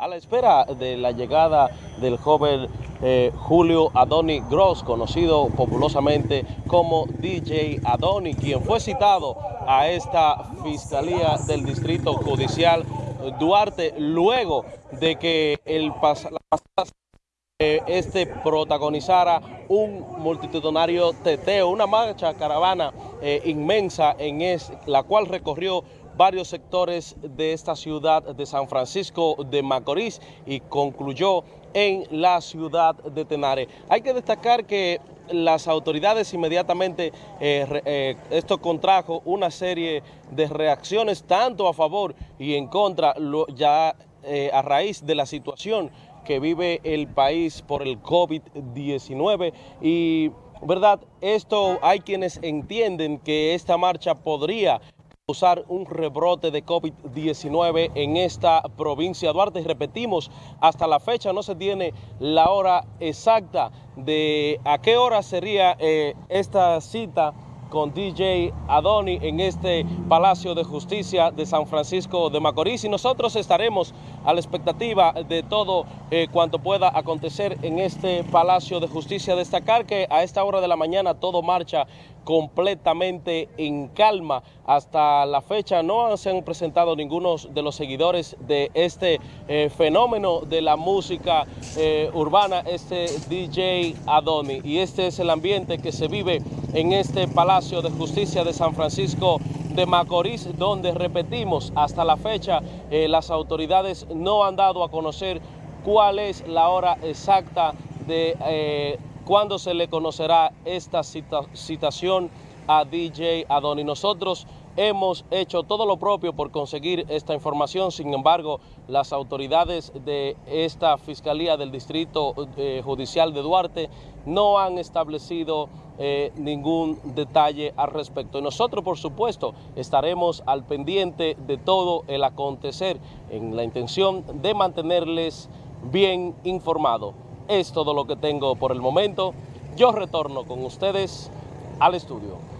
a la espera de la llegada del joven eh, Julio Adoni Gross, conocido populosamente como DJ Adoni, quien fue citado a esta Fiscalía del Distrito Judicial Duarte luego de que el pasado este protagonizara un multitudinario teteo, una marcha caravana eh, inmensa en la cual recorrió varios sectores de esta ciudad de San Francisco de Macorís y concluyó en la ciudad de Tenare. Hay que destacar que las autoridades inmediatamente, eh, eh, esto contrajo una serie de reacciones tanto a favor y en contra, ya a raíz de la situación que vive el país por el COVID-19 y, ¿verdad? Esto hay quienes entienden que esta marcha podría causar un rebrote de COVID-19 en esta provincia de Duarte. Repetimos, hasta la fecha no se tiene la hora exacta de a qué hora sería eh, esta cita con DJ Adoni en este Palacio de Justicia de San Francisco de Macorís y nosotros estaremos a la expectativa de todo eh, cuanto pueda acontecer en este Palacio de Justicia. Destacar que a esta hora de la mañana todo marcha completamente en calma. Hasta la fecha no se han presentado ninguno de los seguidores de este eh, fenómeno de la música eh, urbana, este DJ Adoni. Y este es el ambiente que se vive en este Palacio de Justicia de San Francisco de Macorís, donde repetimos, hasta la fecha eh, las autoridades no han dado a conocer cuál es la hora exacta de eh, cuándo se le conocerá esta citación a DJ Adoni. Nosotros hemos hecho todo lo propio por conseguir esta información, sin embargo, las autoridades de esta Fiscalía del Distrito eh, Judicial de Duarte no han establecido eh, ningún detalle al respecto. Y nosotros, por supuesto, estaremos al pendiente de todo el acontecer en la intención de mantenerles bien informados. Es todo lo que tengo por el momento. Yo retorno con ustedes al estudio.